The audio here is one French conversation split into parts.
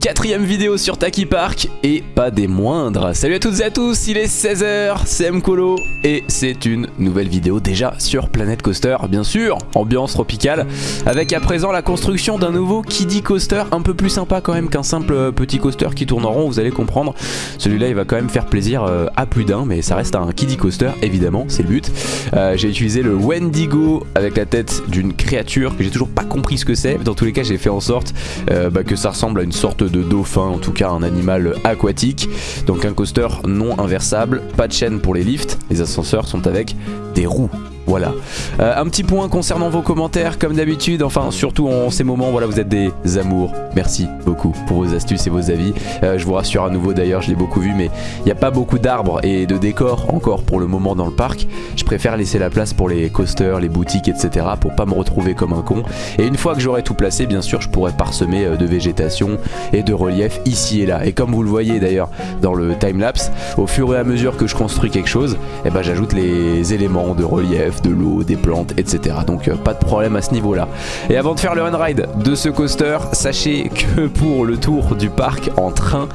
Quatrième vidéo sur Taki Park et pas des moindres. Salut à toutes et à tous, il est 16h, c'est Mkolo et c'est une nouvelle vidéo déjà sur Planet Coaster, bien sûr, ambiance tropicale, avec à présent la construction d'un nouveau Kiddie Coaster un peu plus sympa quand même qu'un simple petit coaster qui tourne en rond, vous allez comprendre. Celui-là il va quand même faire plaisir euh, à plus d'un, mais ça reste un Kiddie Coaster évidemment, c'est le but. Euh, j'ai utilisé le Wendigo avec la tête d'une créature que j'ai toujours pas compris ce que c'est, dans tous les cas j'ai fait en sorte euh, bah, que ça ressemble à une sorte de dauphin, en tout cas un animal aquatique. Donc un coaster non inversable, pas de chaîne pour les lifts, les ascenseurs sont avec des roues. Voilà. Euh, un petit point concernant vos commentaires, comme d'habitude, enfin surtout en ces moments, voilà, vous êtes des amours. Merci beaucoup pour vos astuces et vos avis. Euh, je vous rassure à nouveau d'ailleurs, je l'ai beaucoup vu, mais il n'y a pas beaucoup d'arbres et de décors encore pour le moment dans le parc. Je préfère laisser la place pour les coasters, les boutiques, etc. pour pas me retrouver comme un con. Et une fois que j'aurai tout placé, bien sûr, je pourrai parsemer euh, de végétation et de relief ici et là. Et comme vous le voyez d'ailleurs dans le timelapse, au fur et à mesure que je construis quelque chose, eh ben, j'ajoute les éléments de relief, de l'eau, des plantes, etc. Donc euh, pas de problème à ce niveau-là. Et avant de faire le run ride de ce coaster, sachez que pour le tour du parc en train,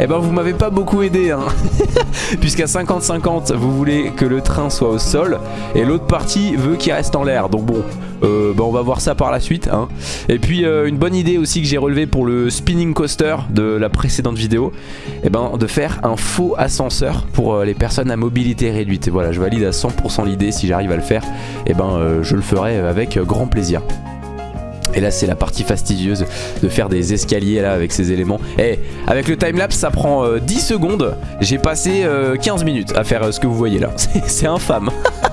eh ben vous m'avez pas beaucoup aidé hein Puisqu'à 50-50 vous voulez que le train soit au sol Et l'autre partie veut qu'il reste en l'air Donc bon euh, ben on va voir ça par la suite hein. Et puis euh, une bonne idée aussi que j'ai relevé pour le spinning coaster de la précédente vidéo Eh ben de faire un faux ascenseur pour les personnes à mobilité réduite Et voilà je valide à 100% l'idée si j'arrive à le faire Eh ben je le ferai avec grand plaisir. Et là c'est la partie fastidieuse de faire des escaliers là avec ces éléments. Et eh, avec le timelapse ça prend 10 euh, secondes. J'ai passé 15 euh, minutes à faire euh, ce que vous voyez là. C'est infâme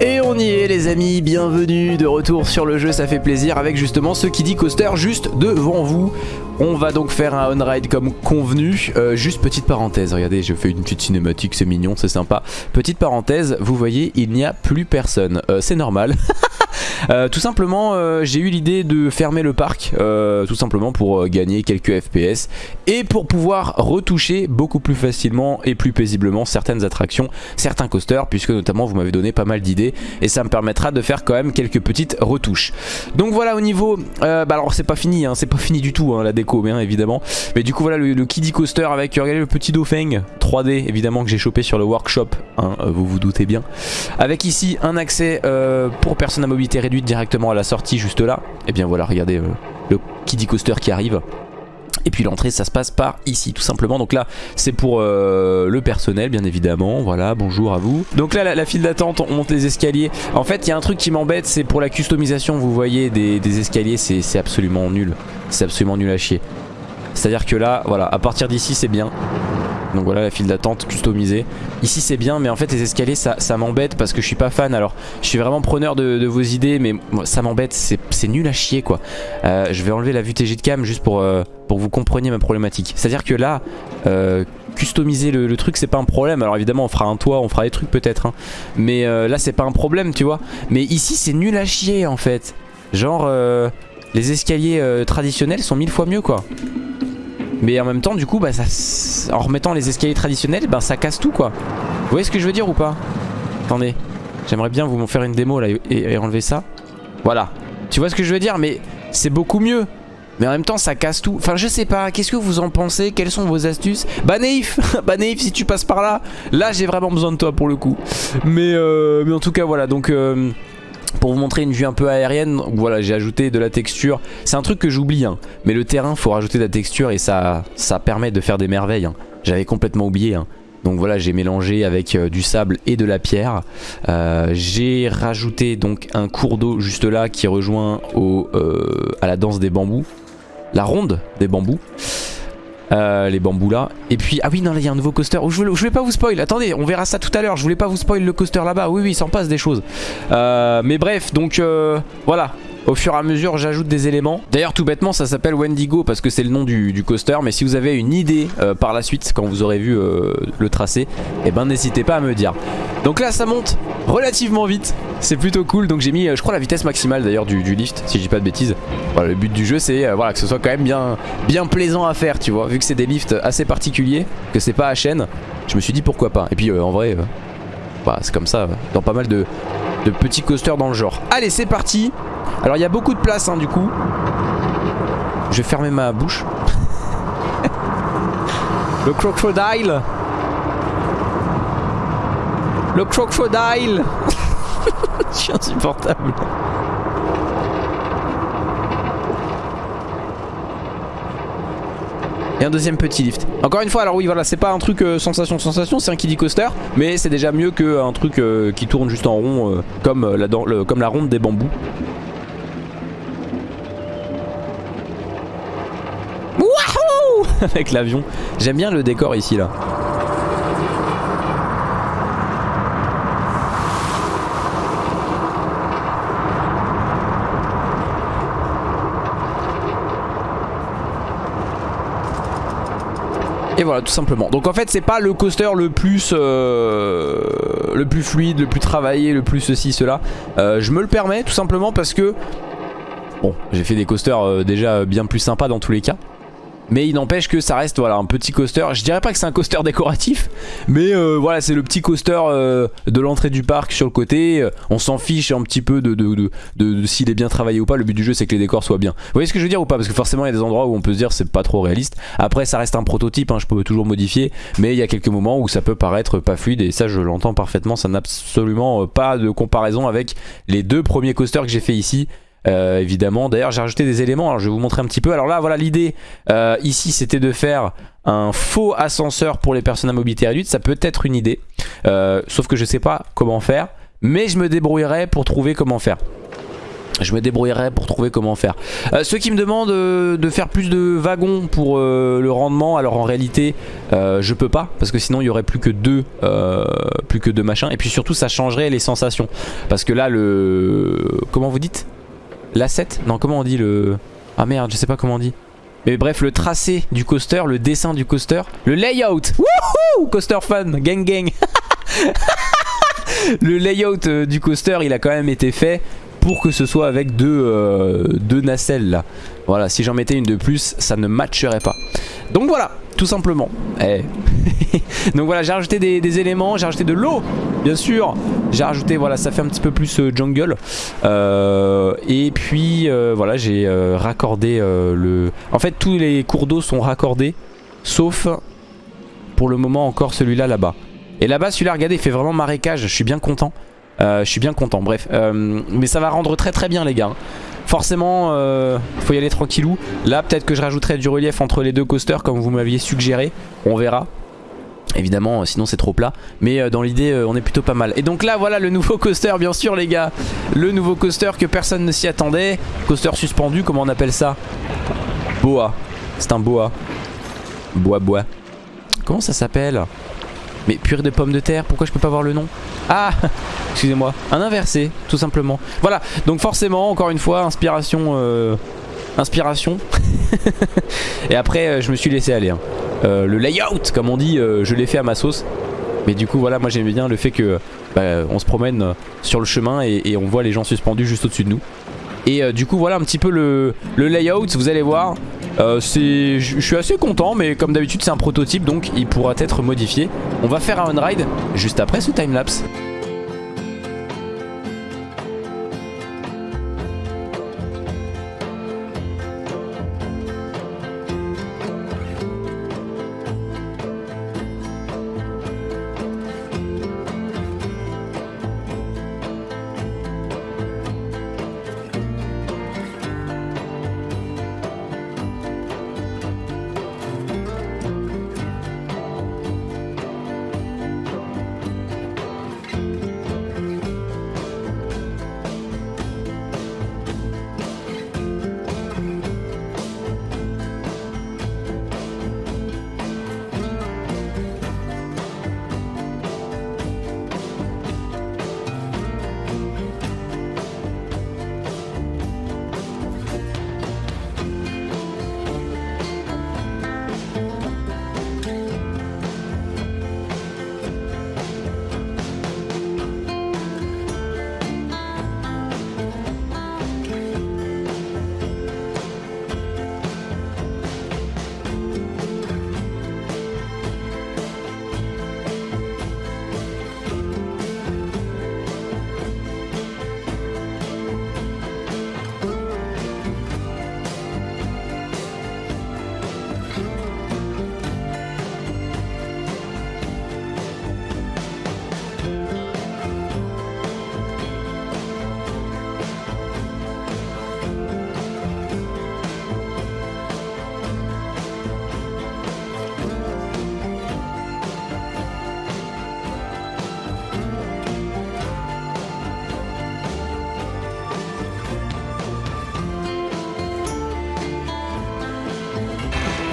Et on y est les amis, bienvenue de retour sur le jeu, ça fait plaisir avec justement ce qui dit coaster juste devant vous on va donc faire un on-ride comme convenu. juste petite parenthèse, regardez, je fais une petite cinématique, c'est mignon, c'est sympa. Petite parenthèse, vous voyez, il n'y a plus personne. c'est normal. Euh, tout simplement, euh, j'ai eu l'idée de fermer le parc, euh, tout simplement pour gagner quelques FPS et pour pouvoir retoucher beaucoup plus facilement et plus paisiblement certaines attractions, certains coasters, puisque notamment vous m'avez donné pas mal d'idées et ça me permettra de faire quand même quelques petites retouches. Donc voilà au niveau, bah alors c'est pas fini, hein, c'est pas fini du tout hein, la déco bien évidemment, mais du coup voilà le, Kiddy Coaster avec, regardez le petit dauphin 3D évidemment que j'ai chopé sur le workshop, hein, vous vous doutez bien, avec ici un accès pour personnes à mobilité réduite directement à la sortie juste là. Et eh bien voilà, regardez euh, le Kiddie Coaster qui arrive. Et puis l'entrée ça se passe par ici tout simplement. Donc là c'est pour euh, le personnel bien évidemment. Voilà bonjour à vous. Donc là la, file d'attente on monte les escaliers. En fait il y a un truc qui m'embête c'est pour la customisation Vous voyez des, des escaliers c'est absolument nul. C'est absolument nul à chier. C'est à dire que là voilà à partir d'ici c'est bien donc voilà la file d'attente customisée. Ici c'est bien mais en fait les escaliers ça, m'embête parce que je suis pas fan. Alors je suis vraiment preneur de, vos idées mais ça m'embête. C'est nul à chier quoi. Euh, je vais enlever la vue TG de cam juste pour, euh, que vous compreniez ma problématique. C'est à dire que là... Euh, customiser le, truc c'est pas un problème alors évidemment on fera un toit on fera des trucs peut-être hein. mais là c'est pas un problème tu vois mais ici c'est nul à chier en fait genre les escaliers traditionnels sont mille fois mieux quoi mais en même temps du coup bah, ça, en remettant les escaliers traditionnels bah, ça casse tout quoi. Vous voyez ce que je veux dire ou pas? Attendez. J'aimerais bien vous faire une démo là et, enlever ça. Voilà. Tu vois ce que je veux dire? Mais c'est beaucoup mieux. Mais en même temps ça casse tout. Enfin je sais pas. Qu'est-ce que vous en pensez? Quelles sont vos astuces? Bah Naïf Bah Naïf si tu passes par là Là j'ai vraiment besoin de toi pour le coup. Mais, euh, en tout cas voilà. Donc euh, pour vous montrer une vue un peu aérienne, voilà j'ai ajouté de la texture. C'est un truc que j'oublie, hein. mais le terrain faut rajouter de la texture et ça, ça permet de faire des merveilles. Hein. J'avais complètement oublié. Hein. Donc voilà j'ai mélangé avec euh, du sable et de la pierre. Euh, j'ai rajouté donc un cours d'eau juste là qui rejoint euh, à la danse des bambous. La ronde des bambous. Euh, les bambous là. Et puis, ah oui, non, là il y a un nouveau coaster. Oh, je, voulais, pas vous spoil. Attendez, on verra ça tout à l'heure. Je voulais pas vous spoil le coaster là-bas. Oui, oui, il s'en passe des choses. Euh, mais bref, donc euh, voilà. Au fur et à mesure, j'ajoute des éléments. D'ailleurs, tout bêtement, ça s'appelle Wendigo parce que c'est le nom du, coaster. Mais si vous avez une idée euh, par la suite, quand vous aurez vu euh, le tracé, eh ben n'hésitez pas à me dire. Donc là, ça monte relativement vite. C'est plutôt cool. Donc j'ai mis, euh, je crois, la vitesse maximale d'ailleurs du, lift, si je dis pas de bêtises. Le but du jeu, c'est voilà, que ce soit quand même bien, bien plaisant à faire, tu vois. Vu que c'est des lifts assez particuliers, que c'est pas à chaîne, je me suis dit pourquoi pas. Et puis en vrai, bah, c'est comme ça dans pas mal de petits coasters dans le genre. Allez, c'est parti alors il y a beaucoup de place hein, du coup. Je vais fermer ma bouche. le crocodile Le crocodile Je suis insupportable. Et un deuxième petit lift. Encore une fois, alors oui, voilà, c'est pas un truc euh, sensation sensation, c'est un kiddie coaster, mais c'est déjà mieux qu'un truc euh, qui tourne juste en rond, euh, comme, la, comme la ronde des bambous. Wouhou Avec l'avion. J'aime bien le décor ici, là. Et voilà tout simplement Donc en fait c'est pas le coaster le plus euh, Le plus fluide, le plus travaillé, le plus ceci, cela euh, Je me le permets tout simplement parce que Bon j'ai fait des coasters euh, déjà bien plus sympas dans tous les cas mais il n'empêche que ça reste voilà un petit coaster. Je dirais pas que c'est un coaster décoratif, mais euh, voilà c'est le petit coaster euh, de l'entrée du parc sur le côté. on s'en fiche un petit peu de, de, s'il est bien travaillé ou pas. Le but du jeu c'est que les décors soient bien. Vous voyez ce que je veux dire ou pas? Parce que forcément il y a des endroits où on peut se dire c'est pas trop réaliste. Après ça reste un prototype, hein, je peux toujours modifier, mais il y a quelques moments où ça peut paraître pas fluide et ça je l'entends parfaitement. Ça n'a absolument euh, pas de comparaison avec les deux premiers coasters que j'ai fait ici. Euh, évidemment. D'ailleurs j'ai rajouté des éléments, alors je vais vous montrer un petit peu. Alors là voilà l'idée euh, ici c'était de faire un faux ascenseur pour les personnes à mobilité réduite. Ça peut être une idée, euh, sauf que je sais pas comment faire. Mais je me débrouillerai pour trouver comment faire. Je me débrouillerai pour trouver comment faire. ceux qui me demandent de faire plus de wagons pour le rendement, alors en réalité je peux pas parce que sinon il y aurait plus que deux, plus que deux machins. Et puis surtout ça changerait les sensations parce que là le, comment vous dites? L'asset Non, comment on dit le... Ah merde, je sais pas comment on dit. Mais bref, le tracé du coaster, le dessin du coaster, le layout. Wouhou Coaster fun, gang gang. le layout euh, du coaster, il a quand même été fait pour que ce soit avec deux, euh, deux nacelles là. Voilà, si j'en mettais une de plus, ça ne matcherait pas. Donc voilà, tout simplement. Eh. Donc voilà, j'ai rajouté des, éléments, j'ai rajouté de l'eau, bien sûr. J'ai rajouté, voilà, ça fait un petit peu plus euh, jungle. Euh, et puis, voilà, j'ai raccordé le... En fait, tous les cours d'eau sont raccordés, sauf pour le moment encore celui-là là-bas. Et là-bas, celui-là, regardez, il fait vraiment marécage, je suis bien content. Euh, je suis bien content, bref. Euh, mais ça va rendre très très bien les gars. Forcément, euh, faut y aller tranquillou. Là, peut-être que je rajouterai du relief entre les deux coasters comme vous m'aviez suggéré. On verra. Évidemment, sinon c'est trop plat. Mais dans l'idée, on est plutôt pas mal. Et donc là, voilà le nouveau coaster, bien sûr les gars. Le nouveau coaster que personne ne s'y attendait. Coaster suspendu, comment on appelle ça? Boa. C'est un boa. Bois, bois. Comment ça s'appelle? Mais purée de pommes de terre, pourquoi je peux pas voir le nom Ah Excusez-moi, un inversé, tout simplement. Voilà, donc forcément, encore une fois, inspiration... Euh, inspiration. et après, euh, je me suis laissé aller. Hein. Euh, le layout, comme on dit, je l'ai fait à ma sauce. Mais du coup, voilà, moi j'aime bien le fait que bah, on se promène sur le chemin et, on voit les gens suspendus juste au-dessus de nous. Et du coup, voilà un petit peu le layout, vous allez voir. Euh, je suis assez content mais comme d'habitude c'est un prototype donc il pourra être modifié. On va faire un on-ride juste après ce timelapse.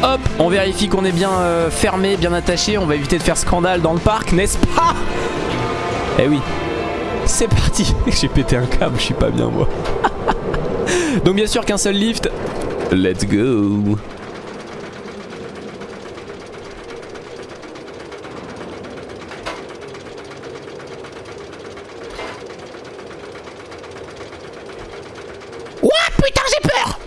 Hop, on vérifie qu'on est bien euh, fermé, bien attaché. On va éviter de faire scandale dans le parc, n'est-ce pas? Eh oui. C'est parti. J'ai pété un câble, je suis pas bien moi. Donc bien sûr qu'un seul lift. Let's go. Ouah putain j'ai peur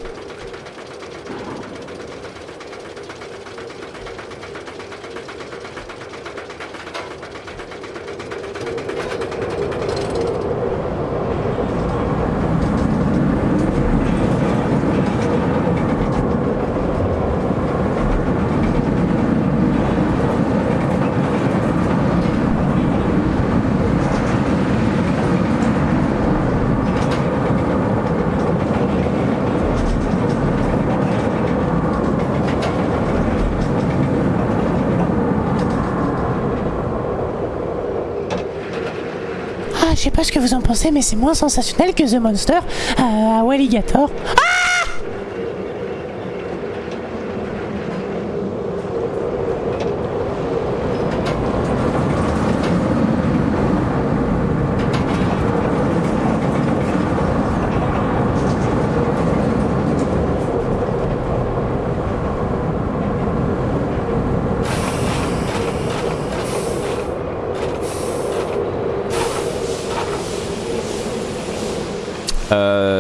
Ah, je sais pas ce que vous en pensez, mais c'est moins sensationnel que The Monster à, à Walligator.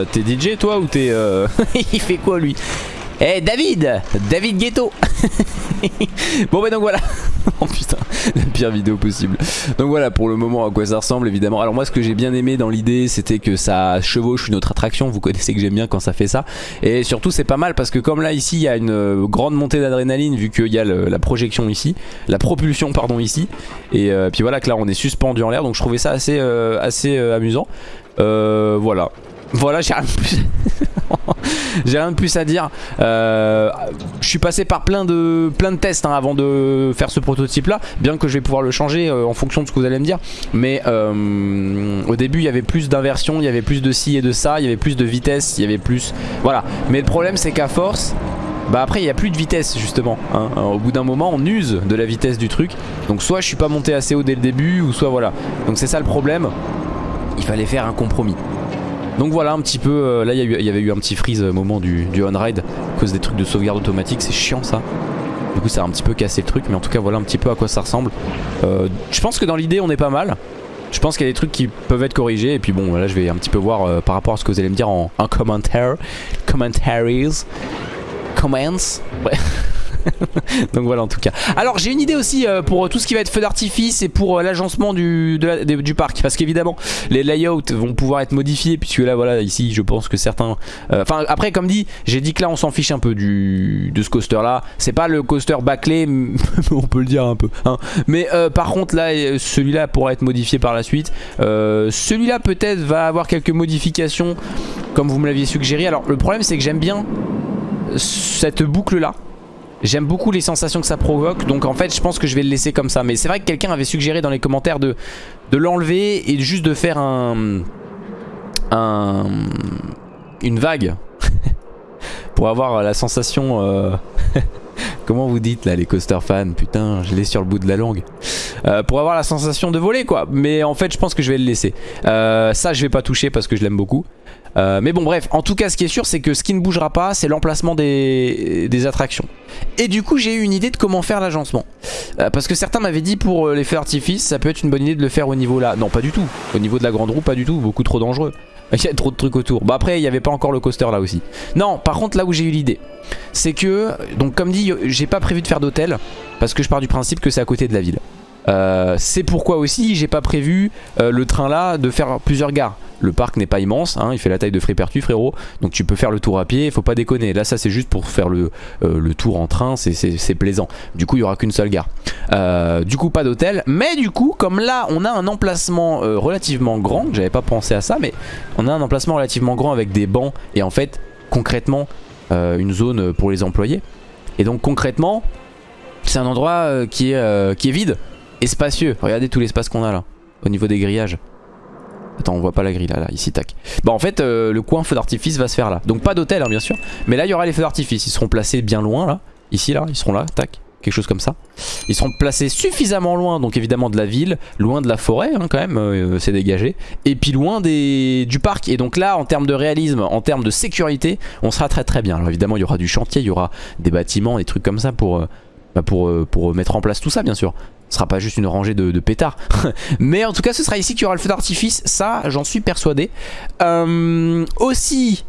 Euh, t'es DJ toi ou t'es... euh, Il fait quoi lui? Eh David! David Ghetto Bon bah donc voilà. Oh putain La pire vidéo possible. Donc voilà pour le moment à quoi ça ressemble évidemment. Alors moi ce que j'ai bien aimé dans l'idée c'était que ça chevauche une autre attraction. Vous connaissez que j'aime bien quand ça fait ça. Et surtout c'est pas mal parce que comme là ici il y a une euh, grande montée d'adrénaline Vu qu'il y a la projection ici La propulsion pardon ici. Et euh, puis voilà que là on est suspendu en l'air. Donc je trouvais ça assez, amusant. Voilà voilà, j'ai rien de plus. à dire. Euh, je suis passé par plein de, tests hein, avant de faire ce prototype là. Bien que je vais pouvoir le changer euh, en fonction de ce que vous allez me dire. Mais euh, au début, il y avait plus d'inversion, il y avait plus de ci et de ça, il y avait plus de vitesse, il y avait plus. Voilà. Mais le problème, c'est qu'à force. Bah après il n'y a plus de vitesse justement hein. Au bout d'un moment on use de la vitesse du truc Donc soit je suis pas monté assez haut dès le début Ou soit voilà Donc c'est ça le problème Il fallait faire un compromis donc voilà un petit peu, euh, là il y, y avait eu un petit freeze au moment du, du on-ride à cause des trucs de sauvegarde automatique, c'est chiant ça. Du coup ça a un petit peu cassé le truc mais en tout cas voilà un petit peu à quoi ça ressemble. Euh, je pense que dans l'idée on est pas mal. Je pense qu'il y a des trucs qui peuvent être corrigés et puis bon là je vais un petit peu voir euh, par rapport à ce que vous allez me dire en, en commentaire. Commentaries. Comments. Ouais. Donc voilà en tout cas. Alors j'ai une idée aussi euh, pour tout ce qui va être feu d'artifice et pour euh, l'agencement du, parc. Parce qu'évidemment les layouts vont pouvoir être modifiés puisque là voilà ici je pense que certains... euh, Enfin après comme dit j'ai dit que là on s'en fiche un peu du, de ce coaster là. C'est pas le coaster bâclé on peut le dire un peu. hein. Mais par contre là celui-là pourra être modifié par la suite. Celui-là peut-être va avoir quelques modifications comme vous me l'aviez suggéré. Alors le problème c'est que j'aime bien cette boucle là J'aime beaucoup les sensations que ça provoque donc en fait je pense que je vais le laisser comme ça. Mais c'est vrai que quelqu'un avait suggéré dans les commentaires de, l'enlever et juste de faire un, un une vague pour avoir la sensation euh, comment vous dites là les coaster fans? Putain je l'ai sur le bout de la langue Euh, pour avoir la sensation de voler quoi mais en fait je pense que je vais le laisser Euh, ça je vais pas toucher parce que je l'aime beaucoup euh, mais bon bref, en tout cas ce qui est sûr c'est que ce qui ne bougera pas c'est l'emplacement des, des attractions. Et du coup j'ai eu une idée de comment faire l'agencement. Parce que certains m'avaient dit pour les feux d'artifice ça peut être une bonne idée de le faire au niveau là. Non pas du tout, au niveau de la grande roue pas du tout, beaucoup trop dangereux. Il y a trop de trucs autour. Bah après il n'y avait pas encore le coaster là aussi. Non par contre là où j'ai eu l'idée c'est que, donc comme dit j'ai pas prévu de faire d'hôtel parce que je pars du principe que c'est à côté de la ville. Euh, c'est pourquoi aussi j'ai pas prévu euh, le train là de faire plusieurs gares. Le parc n'est pas immense, hein, il fait la taille de Frépertu frérot, donc tu peux faire le tour à pied, faut pas déconner. Là ça c'est juste pour faire le, euh, tour en train, c'est plaisant. Du coup il y aura qu'une seule gare. Euh, du coup pas d'hôtel, mais du coup comme là on a un emplacement euh, relativement grand, j'avais pas pensé à ça, mais on a un emplacement relativement grand avec des bancs et en fait concrètement euh, une zone pour les employés. Et donc concrètement c'est un endroit qui, est, qui est vide et spacieux. Regardez tout l'espace qu'on a là au niveau des grillages. Attends, on voit pas la grille là, ici, tac. Bah en fait, le coin feu d'artifice va se faire là. Donc pas d'hôtel, hein, bien sûr. Mais là, il y aura les feux d'artifice. Ils seront placés bien loin là. Ici là, ils seront là, tac quelque chose comme ça. Ils seront placés suffisamment loin, donc évidemment de la ville, loin de la forêt hein, quand même, euh, c'est dégagé, et puis loin du parc. Et donc là, en termes de réalisme, en termes de sécurité, on sera très très bien. Alors évidemment, il y aura du chantier, il y aura des bâtiments, des trucs comme ça pour, euh, bah, euh, mettre en place tout ça, bien sûr. Ce sera pas juste une rangée de, pétards. Mais en tout cas, ce sera ici qu'il y aura le feu d'artifice, ça, j'en suis persuadé. aussi,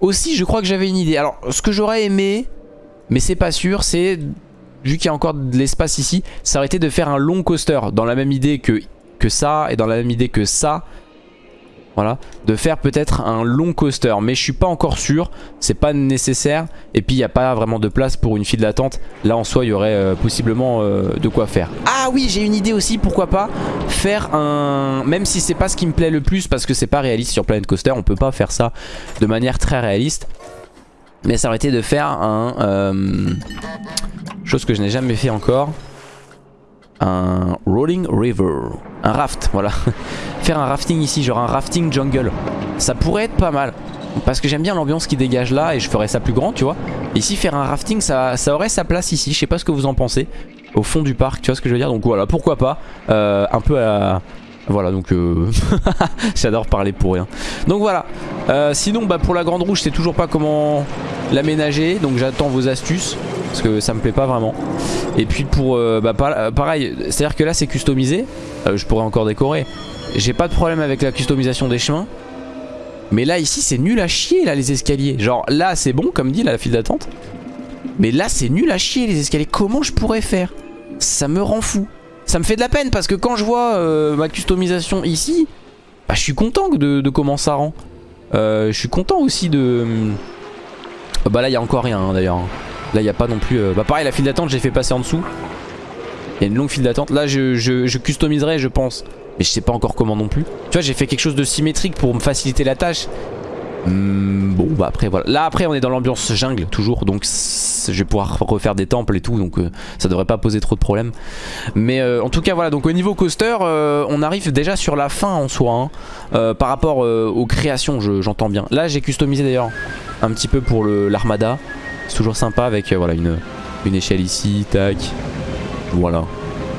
aussi, je crois que j'avais une idée. Alors, ce que j'aurais aimé, mais c'est pas sûr, c'est vu qu'il y a encore de l'espace ici, ça aurait été de faire un long coaster dans la même idée que, ça et dans la même idée que ça. Voilà, de faire peut-être un long coaster, mais je suis pas encore sûr, c'est pas nécessaire, et puis il n'y a pas vraiment de place pour une file d'attente, là en soi il y aurait euh, possiblement euh, de quoi faire. Ah oui, j'ai une idée aussi, pourquoi pas faire un... Même si c'est pas ce qui me plaît le plus, parce que c'est pas réaliste sur Planet Coaster, on peut pas faire ça de manière très réaliste, mais ça aurait été de faire un... Euh, Chose que je n'ai jamais fait encore. Un rolling river. Un raft, voilà. Faire un rafting ici, genre un rafting jungle. Ça pourrait être pas mal. Parce que j'aime bien l'ambiance qui dégage là et je ferais ça plus grand, tu vois. ici, faire un rafting, ça, aurait sa place ici. Je sais pas ce que vous en pensez. Au fond du parc, tu vois ce que je veux dire Donc voilà, pourquoi pas. Euh, un peu à... Voilà, donc euh... j'adore parler pour rien. Donc voilà. Euh, sinon, bah, pour la grande rouge, c'est toujours pas comment l'aménager. Donc j'attends vos astuces parce que ça me plaît pas vraiment. Et puis pour, euh, bah, euh, pareil, c'est à dire que là c'est customisé, euh, je pourrais encore décorer. J'ai pas de problème avec la customisation des chemins. Mais là ici c'est nul à chier là les escaliers. Genre là c'est bon comme dit la file d'attente. Mais là c'est nul à chier les escaliers. Comment je pourrais faire? Ça me rend fou. Ça me fait de la peine parce que quand je vois ma customisation ici, bah, je suis content de, de, comment ça rend. je suis content aussi de... Bah là il y a encore rien hein, d'ailleurs. Là il n'y a pas non plus... Euh, bah pareil la file d'attente j'ai fait passer en dessous. Il y a une longue file d'attente. Là je, je, customiserai je pense. Mais je sais pas encore comment non plus. Tu vois j'ai fait quelque chose de symétrique pour me faciliter la tâche. Hmm, bon bah après voilà. Là après on est dans l'ambiance jungle toujours. Donc je vais pouvoir refaire des temples et tout. Donc euh, ça devrait pas poser trop de problèmes. Mais euh, en tout cas voilà. Donc au niveau coaster on arrive déjà sur la fin en soi. Hein. par rapport aux créations j'entends bien. Là j'ai customisé d'ailleurs un petit peu pour l'armada. C'est toujours sympa avec euh, voilà, une, une échelle ici, tac. Voilà.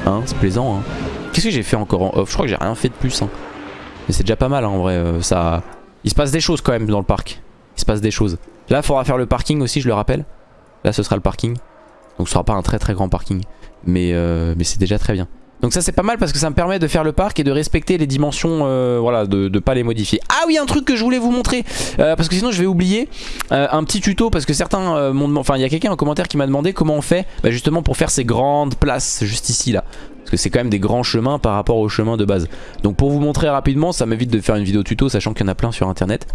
Hein, c'est plaisant. Hein. Qu'est-ce que j'ai fait encore en off? Je crois que j'ai rien fait de plus. Hein. Mais c'est déjà pas mal en vrai. Euh, ça... Il se passe des choses quand même dans le parc. Il se passe des choses. Là, il faudra faire le parking aussi, je le rappelle. Là, ce sera le parking. Donc ce sera pas un très très grand parking. Mais, euh, mais c'est déjà très bien. Donc ça c'est pas mal parce que ça me permet de faire le parc et de respecter les dimensions, euh, voilà, de, de pas les modifier. Ah oui, un truc que je voulais vous montrer, euh, parce que sinon je vais oublier, euh, un petit tuto, parce que certains m'ont enfin il y a quelqu'un en commentaire qui m'a demandé comment on fait bah, justement pour faire ces grandes places juste ici là. Parce que c'est quand même des grands chemins par rapport au chemin de base. Donc pour vous montrer rapidement, ça m'évite de faire une vidéo tuto, sachant qu'il y en a plein sur internet.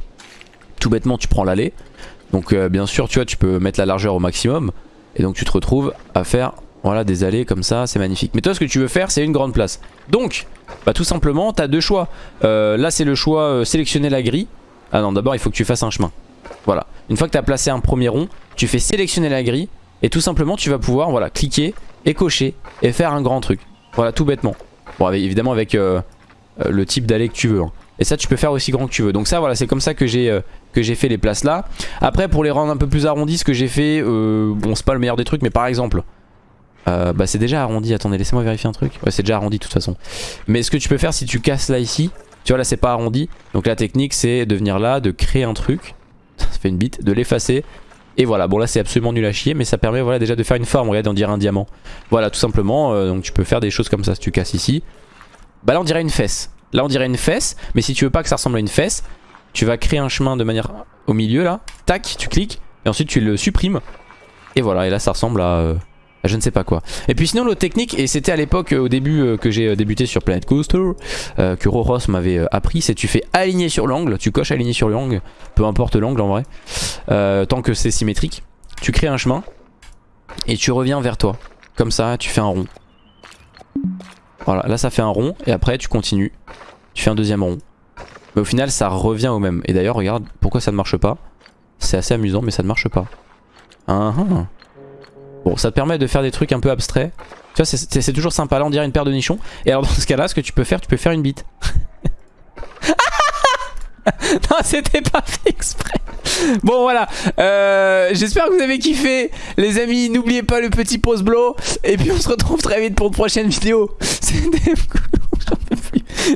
Tout bêtement tu prends l'allée, donc bien sûr tu vois tu peux mettre la largeur au maximum, et donc tu te retrouves à faire voilà, des allées comme ça, c'est magnifique. Mais toi, ce que tu veux faire, c'est une grande place. Donc, bah tout simplement, tu as deux choix. Euh, là, c'est le choix euh, sélectionner la grille. Ah non, d'abord, il faut que tu fasses un chemin. Voilà. Une fois que tu as placé un premier rond, tu fais sélectionner la grille. Et tout simplement, tu vas pouvoir voilà, cliquer et cocher et faire un grand truc. Voilà, tout bêtement. Bon, évidemment, avec euh, le type d'allée que tu veux. Hein. Et ça, tu peux faire aussi grand que tu veux. Donc ça, voilà, c'est comme ça que j'ai que j'ai fait les places là. Après, pour les rendre un peu plus arrondis, ce que j'ai fait, bon, c'est pas le meilleur des trucs, mais par exemple... Euh, bah c'est déjà arrondi, attendez laissez-moi vérifier un truc. Ouais c'est déjà arrondi de toute façon. Mais ce que tu peux faire si tu casses là ici Tu vois là c'est pas arrondi. Donc la technique c'est de venir là, de créer un truc. Ça fait une bite, de l'effacer. Et voilà. Bon là c'est absolument nul à chier Mais ça permet voilà déjà de faire une forme, regardez on dirait un diamant. Voilà tout simplement. Euh, donc tu peux faire des choses comme ça. Si tu casses ici. Bah là on dirait une fesse. Là on dirait une fesse Mais si tu veux pas que ça ressemble à une fesse Tu vas créer un chemin de manière au milieu là. Tac tu cliques et ensuite tu le supprimes. Et voilà. Et là ça ressemble à... Euh, je ne sais pas quoi. Et puis sinon l'autre technique, et c'était à l'époque euh, au début euh, que j'ai euh, débuté sur Planet Coaster, que Roros m'avait appris, c'est tu fais aligner sur l'angle, tu coches aligner sur l'angle, peu importe l'angle en vrai, tant que c'est symétrique. Tu crées un chemin et tu reviens vers toi. Comme ça, tu fais un rond. Voilà, là ça fait un rond et après tu continues. Tu fais un deuxième rond. Mais au final ça revient au même. Et d'ailleurs regarde pourquoi ça ne marche pas? C'est assez amusant mais ça ne marche pas. Ah, ah. Bon, ça te permet de faire des trucs un peu abstraits. Tu vois, c'est toujours sympa. Là, on dirait une paire de nichons. Et alors, dans ce cas-là, ce que tu peux faire, tu peux faire une bite. non, c'était pas fait exprès. Bon voilà, euh, j'espère que vous avez kiffé les amis, n'oubliez pas le petit pause blow et puis on se retrouve très vite pour une prochaine vidéo. C'était.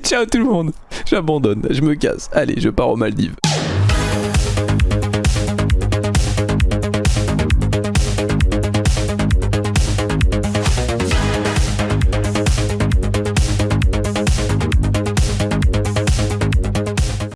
Ciao tout le monde, j'abandonne, je me casse, allez je pars aux Maldives.